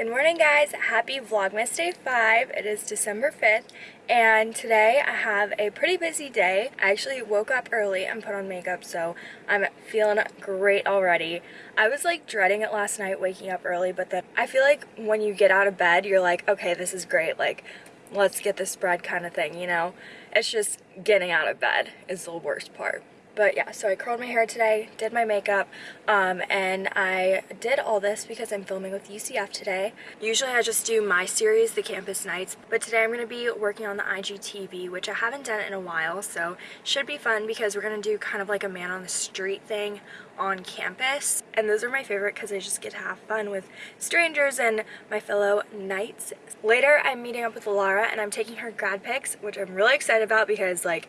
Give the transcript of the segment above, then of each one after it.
Good morning guys, happy Vlogmas Day 5. It is December 5th and today I have a pretty busy day. I actually woke up early and put on makeup so I'm feeling great already. I was like dreading it last night waking up early but then I feel like when you get out of bed you're like okay this is great like let's get this spread kind of thing you know. It's just getting out of bed is the worst part but yeah so I curled my hair today did my makeup um, and I did all this because I'm filming with UCF today usually I just do my series the campus nights but today I'm going to be working on the IGTV which I haven't done in a while so should be fun because we're going to do kind of like a man on the street thing on campus and those are my favorite because I just get to have fun with strangers and my fellow knights. Later I'm meeting up with Laura and I'm taking her grad pics which I'm really excited about because like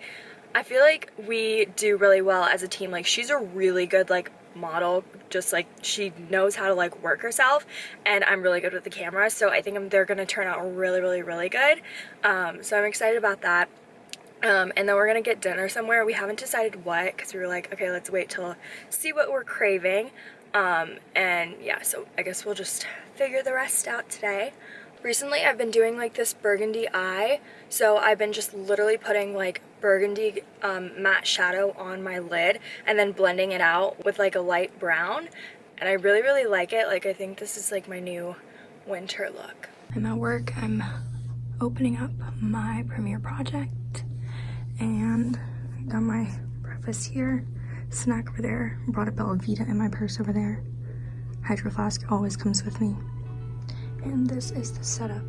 I feel like we do really well as a team. Like she's a really good like model. Just like she knows how to like work herself and I'm really good with the camera so I think they're gonna turn out really really really good. Um, so I'm excited about that. Um, and then we're gonna get dinner somewhere. We haven't decided what because we were like okay let's wait till see what we're craving. Um, and yeah so I guess we'll just figure the rest out today. Recently I've been doing like this burgundy eye so I've been just literally putting like burgundy um, matte shadow on my lid and then blending it out with like a light brown. And I really really like it. Like I think this is like my new winter look. I'm at work. I'm opening up my Premiere project and I got my breakfast here. Snack over there. Brought a Belvita in my purse over there. Hydro flask always comes with me. And this is the setup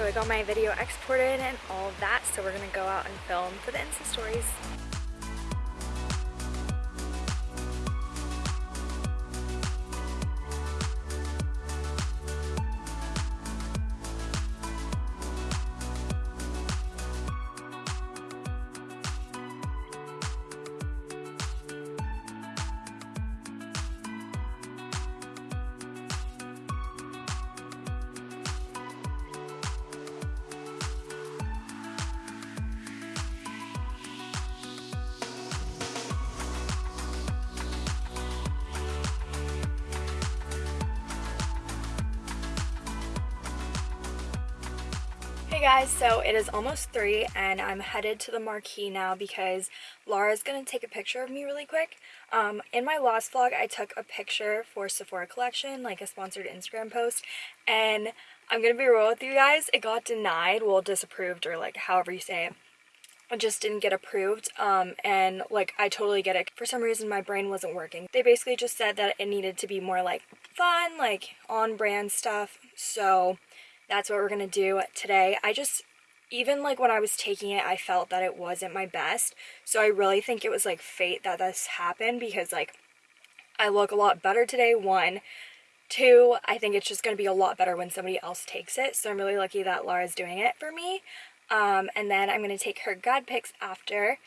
So I got my video exported and all that, so we're gonna go out and film for the Insta stories. Hey guys, so it is almost 3 and I'm headed to the marquee now because Laura's going to take a picture of me really quick. Um, in my last vlog, I took a picture for Sephora collection, like a sponsored Instagram post, and I'm going to be real with you guys, it got denied, well disapproved or like however you say it. It just didn't get approved um, and like I totally get it. For some reason my brain wasn't working. They basically just said that it needed to be more like fun, like on brand stuff. So that's what we're gonna do today. I just, even like when I was taking it, I felt that it wasn't my best. So I really think it was like fate that this happened because like I look a lot better today, one. Two, I think it's just to be a lot better when somebody else takes it. So I'm really lucky that Laura's doing it for me. Um, and then I'm to take her grad pics after.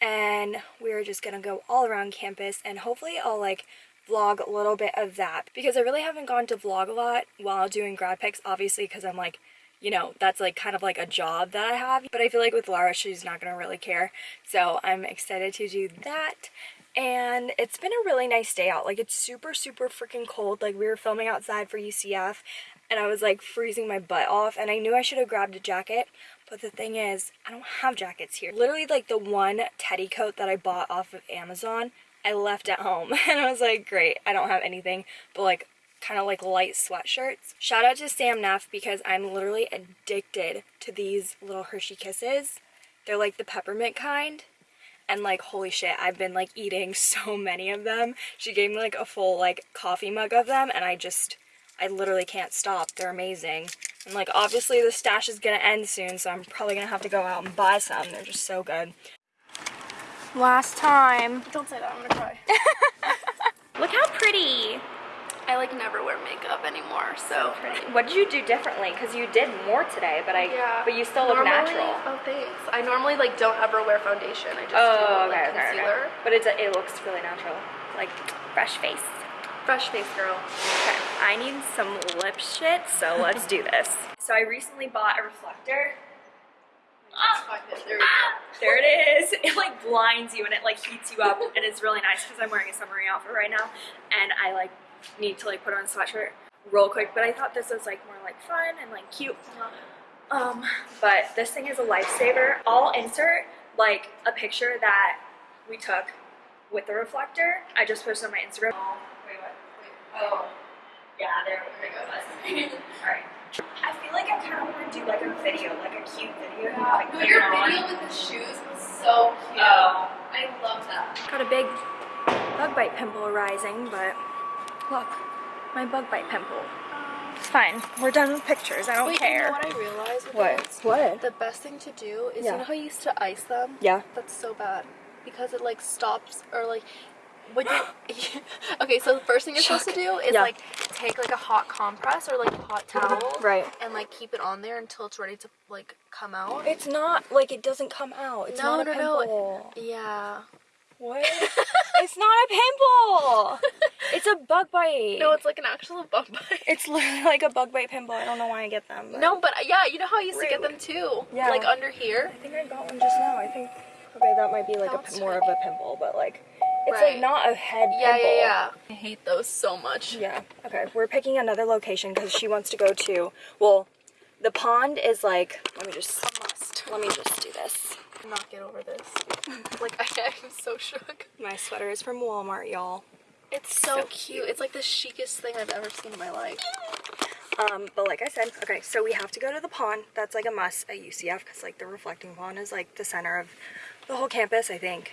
And we're just to go all around campus. And hopefully I'll like vlog a little bit of that because I really haven't gone to vlog a lot while doing grad pics obviously because I'm like you know that's like kind of like a job that I have but I feel like with Laura she's not gonna really care so I'm excited to do that and it's been a really nice day out like it's super super freaking cold like we were filming outside for UCF and I was like freezing my butt off and I knew I should have grabbed a jacket but the thing is I don't have jackets here. Literally like the one teddy coat that I bought off of Amazon I left at home and I was like, great, I don't have anything but like kind of like light sweatshirts. Shout out to Sam Neff because I'm literally addicted to these little Hershey Kisses. They're like the peppermint kind. And like, holy shit, I've been like eating so many of them. She gave me like a full like coffee mug of them and I just, I literally can't stop. They're amazing. And like obviously the stash is gonna end soon, so I'm probably gonna have to go out and buy some. They're just so good. Last time. Don't say that, I'm gonna cry. Look how pretty. I like never wear makeup anymore, so. What did you do differently? Because you did more today, but I Yeah. but you still look natural. Oh, thanks. I normally like don't ever wear foundation. I just Oh, do okay, like, okay, okay. concealer. But it's it looks really natural, like fresh face. Fresh face girl. Okay, I need some lip shit, so let's do this. So I recently bought a reflector. There we go. It is. It like blinds you and it like heats you up, and it's really nice because I'm wearing a summery outfit right now, and I like need to like put on a sweatshirt real quick. But I thought this was like more like fun and like cute. Um, but this thing is a lifesaver. I'll insert like a picture that we took with the reflector. I just posted on my Instagram. Oh, wait, what? Wait. Oh, yeah, there, it goes. All right. I feel like I kind of want to do like a video, like a cute video. like, put But your it on. video with the shoes was so cute. Oh. I love that. Got a big bug bite pimple arising, but look, my bug bite pimple. It's fine. We're done with pictures. I don't Wait, care. you know what I realized? What? those? What? The best thing to do is Yeah. you know how you used to ice them? Yeah. That's so bad because it like stops or like when you okay so the first thing you're supposed to do is Yeah. like take like a hot compress or like a hot mm-hmm. towel Right. and like keep it on there until it's ready to like come out It's not like it doesn't come out. It's No, not a no, no. yeah What? it's not a pimple. It's a bug bite. no it's like an actual bug bite It's literally like a bug bite pimple. I don't know why I get them. but no but uh, yeah you know how I used to get them too Yeah. like under here I think I got one just now. I think okay, that might be like a more of a pimple, but like it's Right. like not a head yeah pimple. yeah yeah I hate those so much Yeah. Okay. We're picking another location because she wants to go to. Well, the pond is like. Let me just. a must Let me just do this. not get over this like I, I'm so shook My sweater is from Walmart, y'all. it's so, So cute. it's like the chicest thing I've ever seen in my life Um, but like I said, okay, so we have to go to the pond. That's like a must at UCF because like the reflecting pond is like the center of the whole campus. I think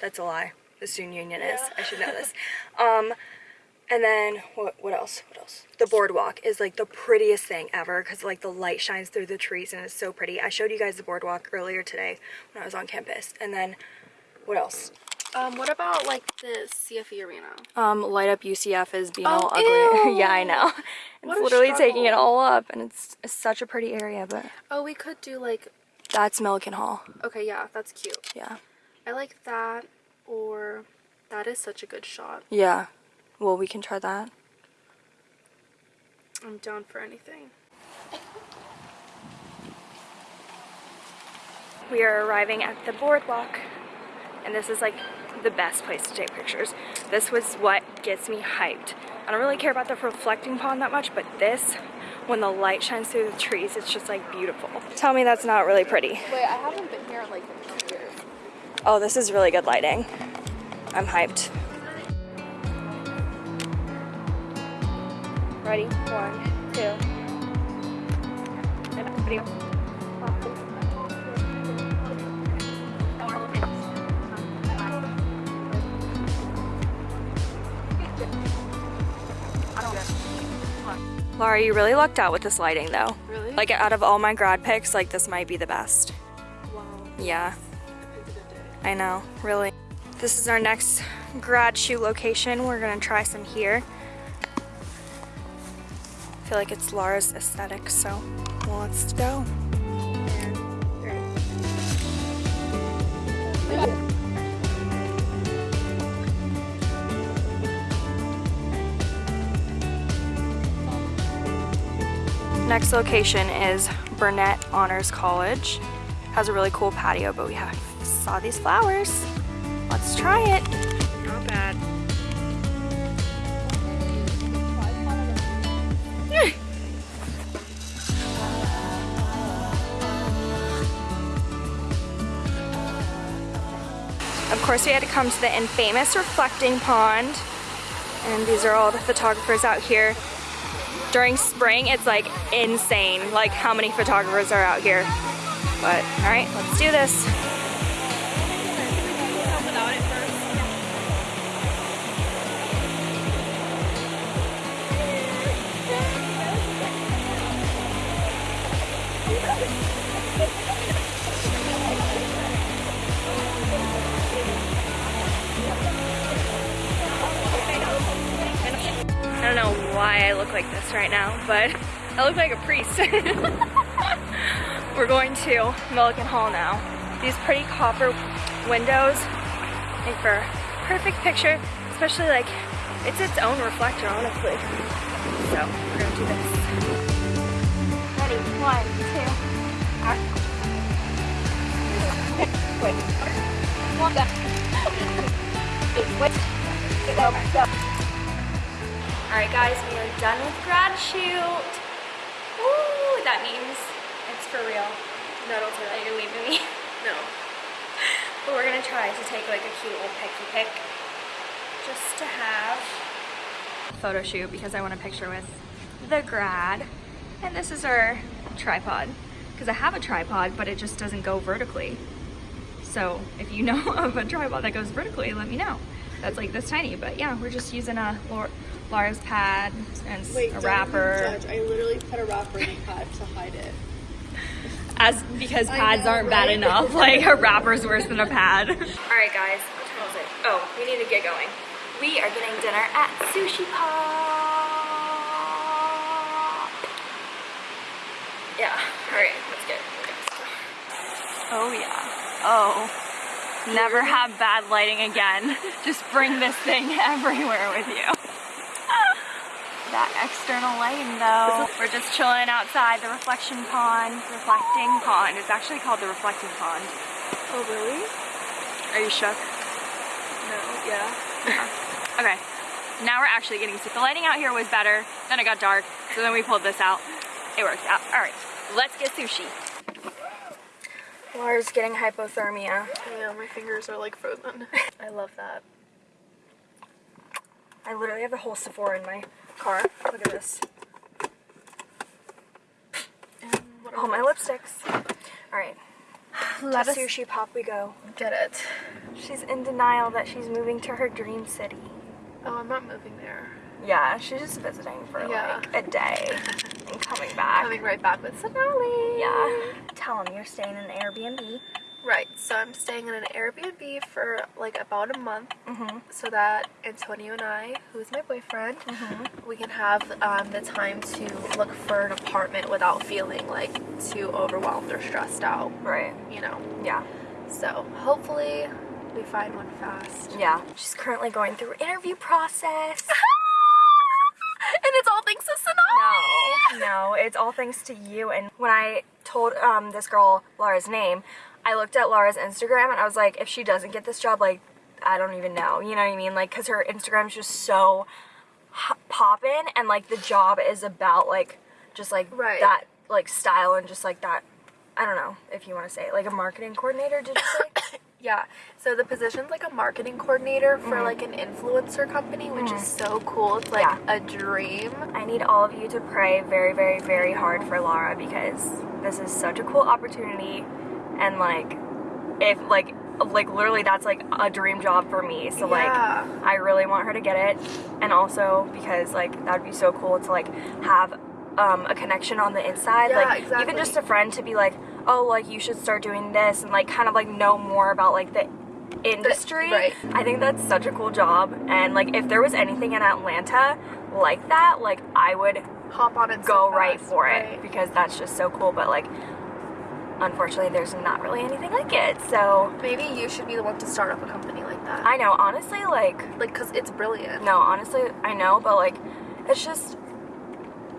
that's a lie. The student union is. Yeah. I should know this. Um, and then what? What else? What else? The boardwalk is like the prettiest thing ever because like the light shines through the trees and it's so pretty. I showed you guys the boardwalk earlier today when I was on campus. And then what else? Um, what about like the CFE arena? Um, light up UCF is being Oh, all ugly. yeah, I know. It's literally taking it all up, and it's, it's such a pretty area. But Oh, we could do like that's Millican Hall. okay, yeah, that's cute. Yeah. I like that or that is such a good shot. Yeah. Well, we can try that. I'm down for anything. We are arriving at the boardwalk, and this is like the best place to take pictures. This was what gets me hyped. I don't really care about the reflecting pond that much, but this, when the light shines through the trees, it's just like beautiful. Tell me that's not really pretty. Wait, I haven't been here like two years. Oh, this is really good lighting. I'm hyped. Ready? One, two. Laura, you really lucked out with this lighting though. Really? Like out of all my grad pics, like this might be the best. Wow. Yeah. I know, really. This is our next grad shoe location. We're gonna try some here. I feel like it's Laura's aesthetic, so well, let's go. Next location is Burnett Honors College. Has a really cool patio, but we have saw these flowers. Let's try it. Not bad. Of course, we had to come to the infamous reflecting pond. And these are all the photographers out here. During spring, it's like insane, like how many photographers are out here. But, all right, let's do this. I don't know why I look like this right now, but I look like a priest. We're going to Millican Hall now. These pretty copper windows make for a perfect picture, especially like it's its own reflector, honestly. So we're gonna do this. One, two. Wait, go, go. Alright guys, we are done with grad shoot. Woo, that means it's for real. Don't say that, you're leaving me. No. But we're gonna try to take like a cute little picky pic just to have photo shoot because I want a picture with the grad. And this is our tripod because I have a tripod, but it just doesn't go vertically. So if you know of a tripod that goes vertically, let me know. That's like this tiny, but yeah, we're just using a Laura's pad and Wait, a wrapper. I literally put a wrapper in the pad to hide it. As because pads know, aren't bad enough, like a wrapper's worse than a pad. All right, guys, what time is it? Oh, we need to get going. We are getting dinner at Sushi Pop. Yeah. All right, let's get. Let's get oh yeah. Oh. Never have bad lighting again. Just bring this thing everywhere with you. That external lighting though. We're just chilling outside the reflection pond, reflecting pond. It's actually called the reflecting pond. Oh, really? Are you shook? No, yeah. Okay, now we're actually getting to The lighting out here was better, then it got dark, so then we pulled this out. It worked out. All right, let's get sushi. Laura's getting hypothermia. Yeah, my fingers are like frozen. I love that. I literally have a whole Sephora in my car. Look at this. And what All my lipsticks. All right, Let to us Sushi Pop we go. get it. She's in denial that she's moving to her dream city. Oh, I'm not moving there. Yeah, she's just visiting for Yeah. like a day and coming back. Coming right back with Sonali. Yeah. Tell them you're staying in an Airbnb. Right. So I'm staying in an Airbnb for like about a month, Mm-hmm. so that Antonio and I, who's my boyfriend, Mm-hmm. we can have um, the time to look for an apartment without feeling like too overwhelmed or stressed out. Right. You know. Yeah. So hopefully we find one fast. Yeah. She's currently going through interview process. No, it's all thanks to you. And when I told um, this girl Laura's name, I looked at Laura's Instagram and I was like, if she doesn't get this job, like, I don't even know. You know what I mean? Like, because her Instagram's just so poppin', and like the job is about like just like Right. that like style and just like that. I don't know if you want to say it, like a marketing coordinator. Did you say? Yeah. So the position's like a marketing coordinator for mm-hmm. like an influencer company, which is mm-hmm. so cool. It's like Yeah. a dream. I need all of you to pray very, very, very hard for Laura because this is such a cool opportunity, and like, if like, like literally that's like a dream job for me. So like, Yeah. I really want her to get it, and also because like that would be so cool to like have um, a connection on the inside, Yeah, like exactly. even just a friend to be like, oh, like you should start doing this, and like kind of like know more about like the industry. right. I think that's such a cool job, and like if there was anything in Atlanta like that, like I would Hop on and go so right for it because that's just so cool. But like, unfortunately, there's not really anything like it. So Maybe you should be the one to start up a company like that. I know, honestly, like, like, cause it's brilliant. no, honestly, I know, but like, it's just,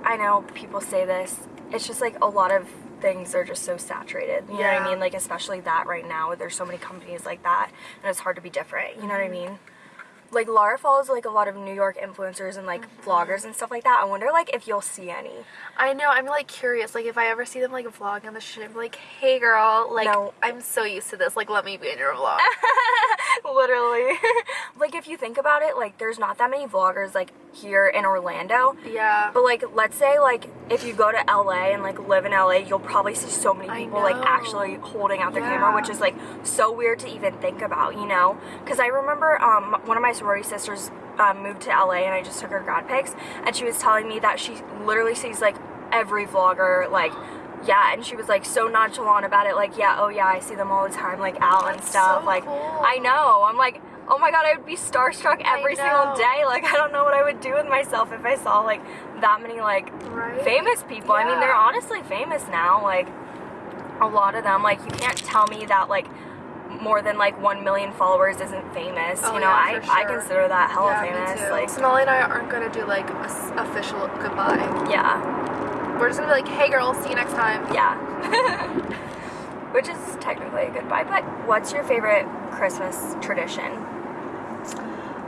I know people say this. It's just like a lot of things are just so saturated. You know what Yeah. I mean? Like, especially that right now, there's so many companies like that, and it's hard to be different. You know what I mean? Like Laura follows like a lot of New York influencers and like vloggers and stuff like that. I wonder like if you'll see any. I know. I'm like curious. Like, if I ever see them like vlog on the shit, I'm like, hey girl, like, No. I'm so used to this. Like, let me be in your vlog. Literally. like if you think about it, like there's not that many vloggers like here in Orlando. yeah. But like let's say like if you go to LA and like live in LA, you'll probably see so many people like actually holding out their Yeah. camera, which is like so weird to even think about, you know? Cuz I remember um one of my sorority sisters um, moved to LA and I just took her grad pics and she was telling me that she literally sees like every vlogger like yeah, and she was like so nonchalant about it, like, yeah, oh yeah, I see them all the time, like out and stuff. so like, cool. I know. I'm like, oh my god, I would be starstruck every single day. Like I don't know what I would do with myself if I saw like that many like Right? famous people. I mean, they're honestly famous now. Like a lot of them. Like you can't tell me that like more than like one million followers isn't famous. Oh, you know, yeah, I for I consider that hella yeah, famous. Like Sonali and I aren't gonna do like a s- official goodbye. yeah, We're just gonna be like, hey girl, see you next time. yeah. Which is technically a goodbye. But what's your favorite Christmas tradition?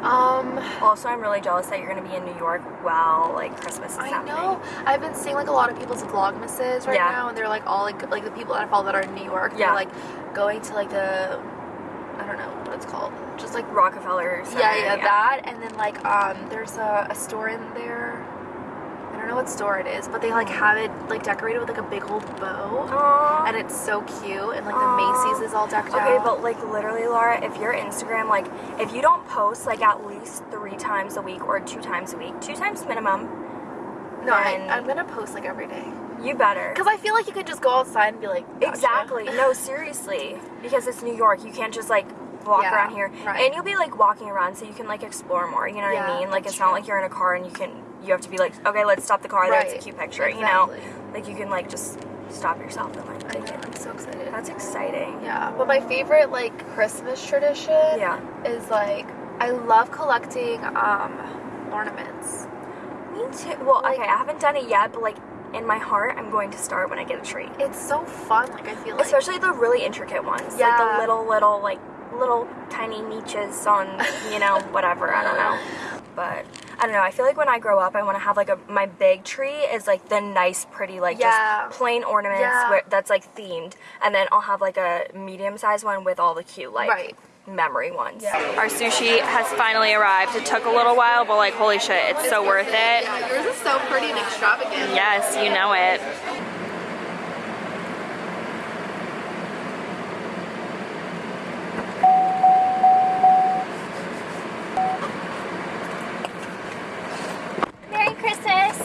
Um, Also, I'm really jealous that you're gonna be in New York while like Christmas is I happening. know. I've been seeing like a lot of people's vlogmases right Yeah. now, and they're like all like like the people that I follow that are in New York. Yeah. They're like going to like the I don't know what it's called, just like Rockefeller. Center, yeah, yeah, that. And then like um, there's a, a store in there. Know what store it is, but they like have it like decorated with like a big old bow, Aww. and it's so cute. And like Aw. the Macy's is all decked Okay, out. but like literally, Laura, if your Instagram, like, if you don't post like at least three times a week or two times a week, two times minimum, no, I, I'm gonna post like every day you better. because I feel like you could just go outside and be like, gotcha. Exactly. No, seriously. Because it's New York. You can't just like walk Yeah, around here. right. And you'll be like walking around so you can like explore more. You know what I mean? Like it's not like you're in a car and you can you have to be like, okay, let's stop the car. That's a cute picture. You know? Like you can like just stop yourself and like take it. I'm so excited. That's exciting. Yeah, but my favorite like Christmas tradition Yeah. is like I love collecting um ornaments. Me too. Well, Like- okay, I haven't done it yet, but like in my heart, I'm going to start when I get a tree. It's so fun. Like I feel like Especially the really intricate ones. Like Yeah. the little, little, like little tiny niches on, you know, whatever. I don't know. But I don't know. I feel like when I grow up, I want to have like a my big tree is like the nice, pretty, like Yeah. just plain ornaments Yeah. where, that's like themed, and then I'll have like a medium sized one with all the cute like Right. memory ones. Yeah. Our sushi has finally arrived. It took a little while, but like holy shit, it's so worth it. Yeah, yours is so pretty and extravagant. Yes, you know it. Merry Christmas!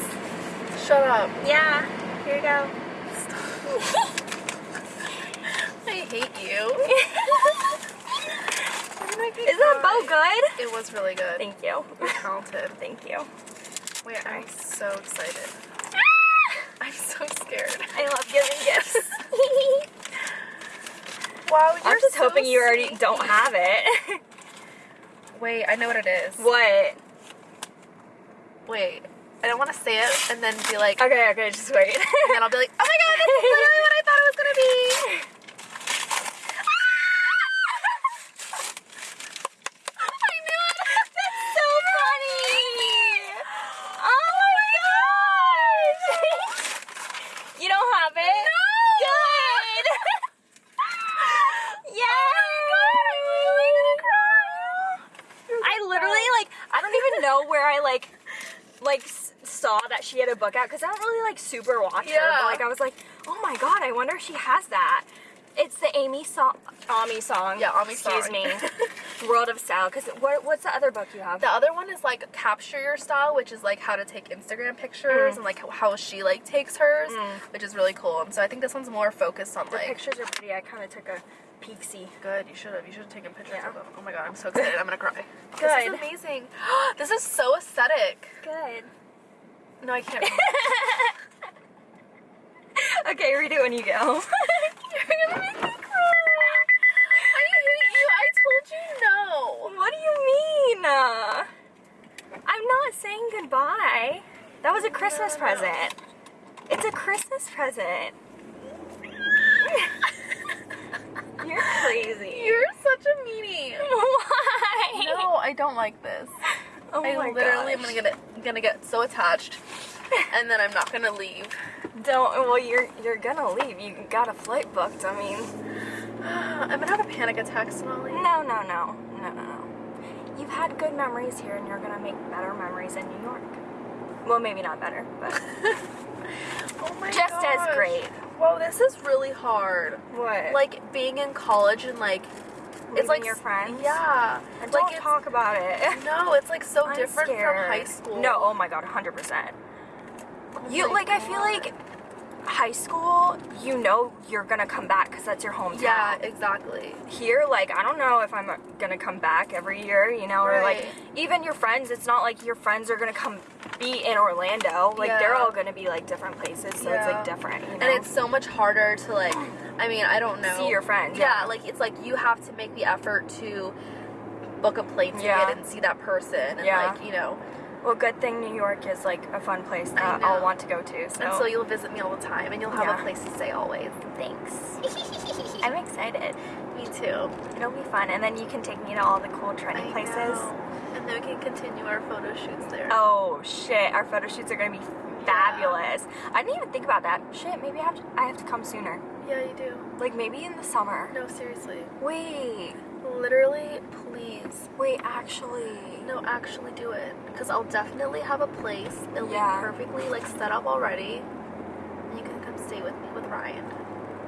Shut up. Yeah, here you go. I hate you. Is that bow good? It was really good. Thank you. You're talented. Thank you. Wait, I'm so excited. Ah! I'm so scared. I love giving gifts. Wow, you're I'm just so hoping you already sneaky. don't have it. Wait, I know what it is. what? Wait, I don't want to say it and then be like, Okay, okay, just wait. and then I'll be like, oh my god, that's literally what I thought it was gonna be. I knew it. That's so funny! Oh my gosh! you don't have it? No! Good! Yay! I literally, like, I don't even know where I, like, like, s- saw that she book out, because I don't really, like, super watch her, but, like, I was like, oh my god, I wonder if she has that. It's the Aimee Song, Aimee Song. Yeah, Aimee Excuse song. me. World of Style. Because what, what's the other book you have? The other one is like capture your style, which is like how to take Instagram pictures Mm. and like how she like takes hers, Mm. which is really cool. And so I think this one's more focused on The like pictures are pretty. I kind of took a peek see. Good. You should have. You should have taken pictures Yeah. of them. Oh my god, I'm so excited. I'm gonna cry. This Good. is amazing. this is so aesthetic. Good. No, I can't. okay, read it when you go. You're gonna make me cry. I hate you. I told you no. what do you mean? Uh, I'm not saying goodbye. That was a Christmas No, no. present. It's a Christmas present. You're crazy. You're such a meanie. Why? No, I don't like this. Oh I my literally am gonna get gonna get so attached, and then I'm not gonna leave. Don't. Well, you're you're gonna leave. You got a flight booked. I mean. I'm gonna have a panic attack, Sonali. No, no, no, no, no, no. You've had good memories here, and you're gonna make better memories in New York. Well, maybe not better, but Oh my just as great. Well, this is really hard. What? Like being in college and like it's like your friends. Yeah. And like don't talk about it. No, it's like so I'm different scared. from high school. No, oh my god, 100%. Oh You like I feel like high school, you know you're gonna come back because that's your hometown. Yeah, exactly. Here, like, I don't know if I'm uh, gonna come back every year, you know, or like, even your friends, it's not like your friends are gonna come be in Orlando. Like, they're all gonna be like different places, so it's like different, you know. And it's so much harder to like I mean, I don't know. See your friends, Yeah, yeah. like it's like you have to make the effort to book a plane ticket Yeah. and see that person and Yeah. like, you know. Well, good thing New York is like a fun place that. I'll want to go to. So, And so you'll visit me all the time and you'll have Yeah. a place to stay always. thanks. I'm excited. Me too. It'll be fun, and then you can take me to all the cool trendy I places. know. And then we can continue our photo shoots there. Oh shit, our photo shoots are gonna be fabulous. I didn't even think about that. Shit, maybe I have to, I have to come sooner. Yeah, you do. Like maybe in the summer. No, seriously. Wait, Literally, please. wait, actually. No, actually do it. Because I'll definitely have a place. It'll Yeah. be perfectly like set up already. And you can come stay with me with Ryan.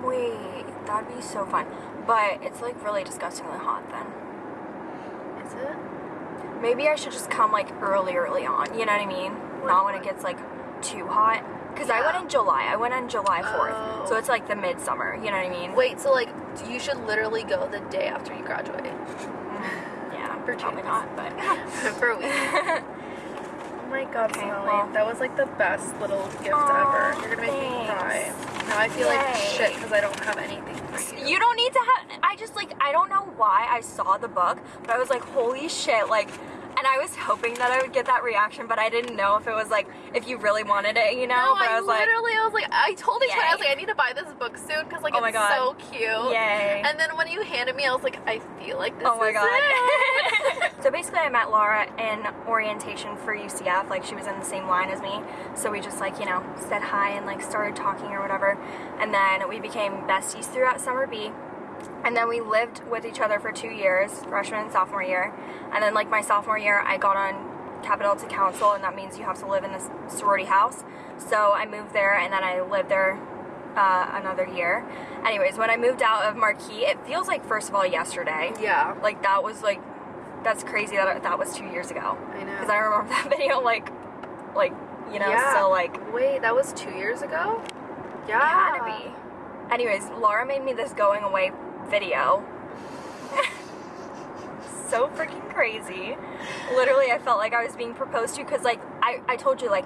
Wait, that'd be so fun. But it's like really disgustingly hot then. Is it? Maybe I should just come like early, early on. You know what I mean? Not when it gets like too hot. Cause I went in July. I went on July 4th. Oh. So it's like the midsummer. You know what I mean? Wait, so like you should literally go the day after you graduate. Mm, yeah, For probably not, but. For a week. Oh my god, Okay, Smelly. well. That was like the best little gift Aw, ever. You're gonna make me cry. thanks. Now I feel like shit because I don't have anything for you. You don't need to have. I just like I don't know why I saw the book, but I was like, holy shit, like. And I was hoping that I would get that reaction, but I didn't know if it was like if you really wanted it, you know. No, but I, I, was like, literally, I was like, I told each other, I was like, I need to buy this book soon because like Oh my it's God. so cute. yay! And then when you handed me, I was like, I feel like this oh my is god. so basically, I met Laura in orientation for UCF. Like she was in the same line as me, so we just like you know said hi and like started talking or whatever, and then we became besties throughout summer B. And then we lived with each other for two years, freshman and sophomore year. And then, like, my sophomore year, I got on Kappa to Council, and that means you have to live in this sorority house. So I moved there, and then I lived there uh, another year. Anyways, when I moved out of Marquis, it feels like, first of all, yesterday. Yeah, Like, that was, like, that's crazy that that was two years ago. I know. Because I remember that video, like, like, you know, Yeah. so, like, Wait, that was two years ago? Yeah. it had to be. Anyways, Laura made me this going away video. so freaking crazy. Literally, I felt like I was being proposed to because, like, I, I told you, like,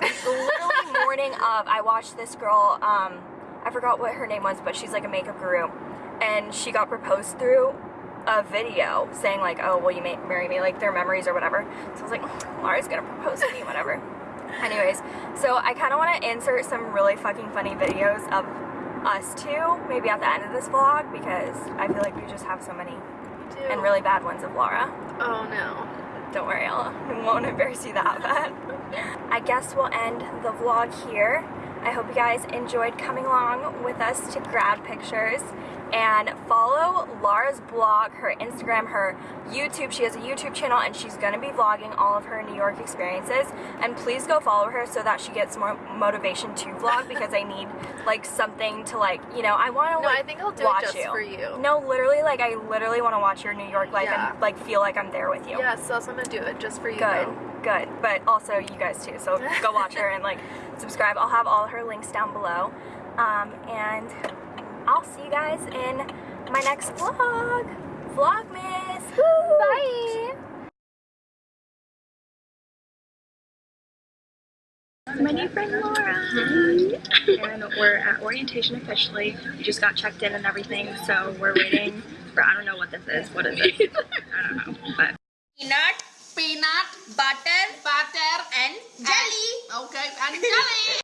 literally morning of, I watched this girl, um, I forgot what her name was, but she's like a makeup guru. And she got proposed through a video saying, like, oh, will you ma- marry me? Like, their memories or whatever. So I was like, Laura's gonna propose to me, whatever. Anyways, so I kind of want to insert some really fucking funny videos of us too, maybe at the end of this vlog, because I feel like we just have so many and really bad ones of Laura. Oh no. Don't worry, I'll, I won't embarrass you that bad. I guess we'll end the vlog here. I hope you guys enjoyed coming along with us to grad pictures and follow Laura's blog, her Instagram, her YouTube. She has a YouTube channel and she's going to be vlogging all of her New York experiences. And please go follow her so that she gets more motivation to vlog because I need like something to like, you know, I want to No, like I think I'll do watch it just you. for you. No, literally like I literally want to watch your New York life Yeah. and like feel like I'm there with you. Yeah, so I'm gonna do it just for you. Good, though. Good. But also you guys too. So go watch her and like subscribe. I'll have all her links down below. Um, and I'll see you guys in my next vlog. Vlogmas. Woo! Bye. My new friend Laura. and we're at orientation officially. We just got checked in and everything, so we're waiting for I don't know what this is. What is it? I don't know. But peanut, peanut, butter, butter, and jelly. okay, and jelly.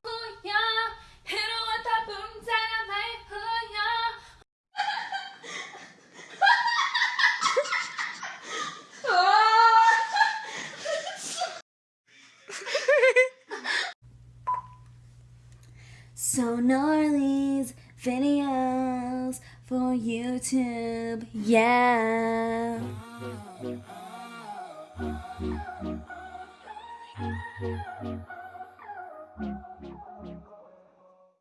Sonali's videos for YouTube, yeah. Ah. Thank you.